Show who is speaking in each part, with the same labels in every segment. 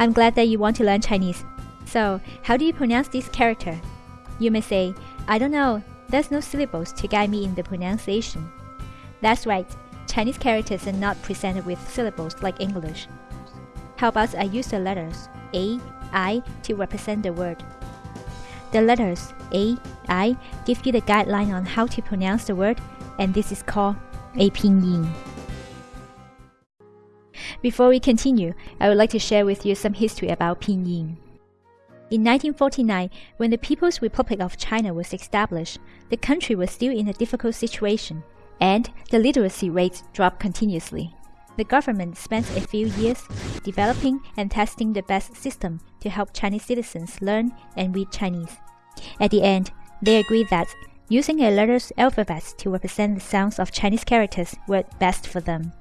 Speaker 1: I'm glad that you want to learn Chinese. So, how do you pronounce this character? You may say, I don't know, there's no syllables to guide me in the pronunciation. That's right, Chinese characters are not presented with syllables like English. How about I use the letters A, I to represent the word? The letters A, I give you the guideline on how to pronounce the word, and this is called a pinyin. Before we continue, I would like to share with you some history about pinyin. In 1949, when the People's Republic of China was established, the country was still in a difficult situation, and the literacy rates dropped continuously. The government spent a few years developing and testing the best system to help Chinese citizens learn and read Chinese. At the end, they agreed that using a letters alphabet to represent the sounds of Chinese characters worked best for them.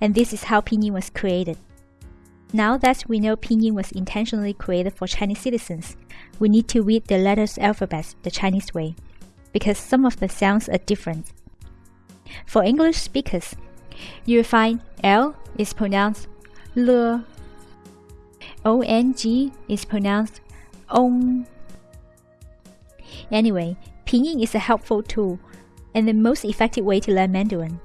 Speaker 1: And this is how pinyin was created. Now that we know pinyin was intentionally created for Chinese citizens, we need to read the letters alphabet the Chinese way, because some of the sounds are different. For English speakers, you will find L is pronounced L, ONG is pronounced ONG. Anyway, Pinyin is a helpful tool and the most effective way to learn Mandarin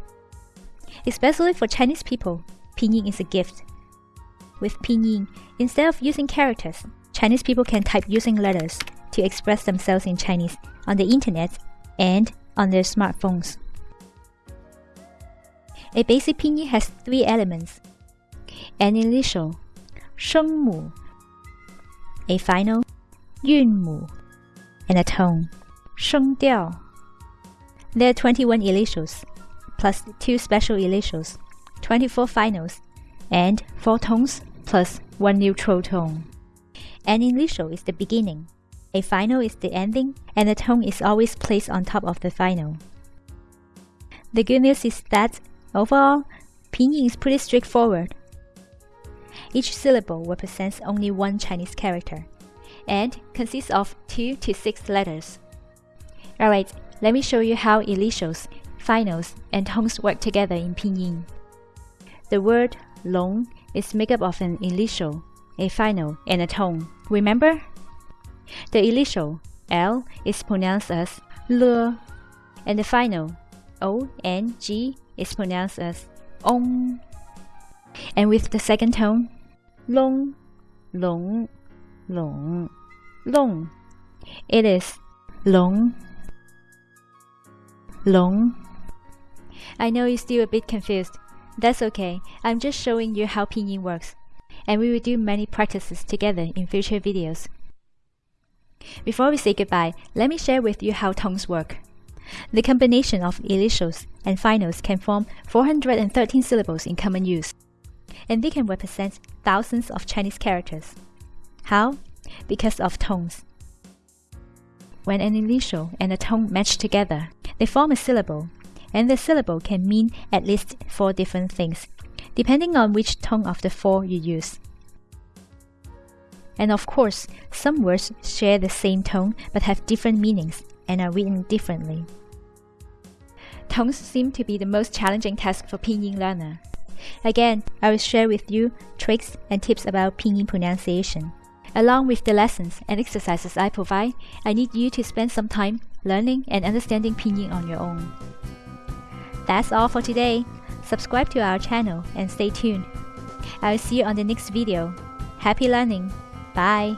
Speaker 1: Especially for Chinese people, Pinyin is a gift. With Pinyin, instead of using characters, Chinese people can type using letters to express themselves in Chinese on the internet and on their smartphones. A basic pinyin has three elements an initial, 声母, a final, 韵母, and a tone, 声调. There are 21 initials, plus 2 special initials, 24 finals, and 4 tones plus 1 neutral tone. An initial is the beginning, a final is the ending, and a tone is always placed on top of the final. The good news is that Overall, pinyin is pretty straightforward. Each syllable represents only one Chinese character and consists of 2 to 6 letters. Alright, let me show you how initials, finals, and tones work together in pinyin. The word long is made up of an initial, a final, and a tone. Remember? The initial L is pronounced as L, and the final O G is pronounced as ong. And with the second tone, long, long, long, long. It is long, long. I know you're still a bit confused. That's okay. I'm just showing you how pinyin works. And we will do many practices together in future videos. Before we say goodbye, let me share with you how tones work. The combination of initials and finals can form 413 syllables in common use, and they can represent thousands of Chinese characters. How? Because of tones. When an initial and a tone match together, they form a syllable, and the syllable can mean at least four different things, depending on which tone of the four you use. And of course, some words share the same tone but have different meanings and are written differently. Tones seem to be the most challenging task for pinyin learner. Again, I will share with you tricks and tips about pinyin pronunciation. Along with the lessons and exercises I provide, I need you to spend some time learning and understanding pinyin on your own. That's all for today. Subscribe to our channel and stay tuned. I will see you on the next video. Happy learning! Bye!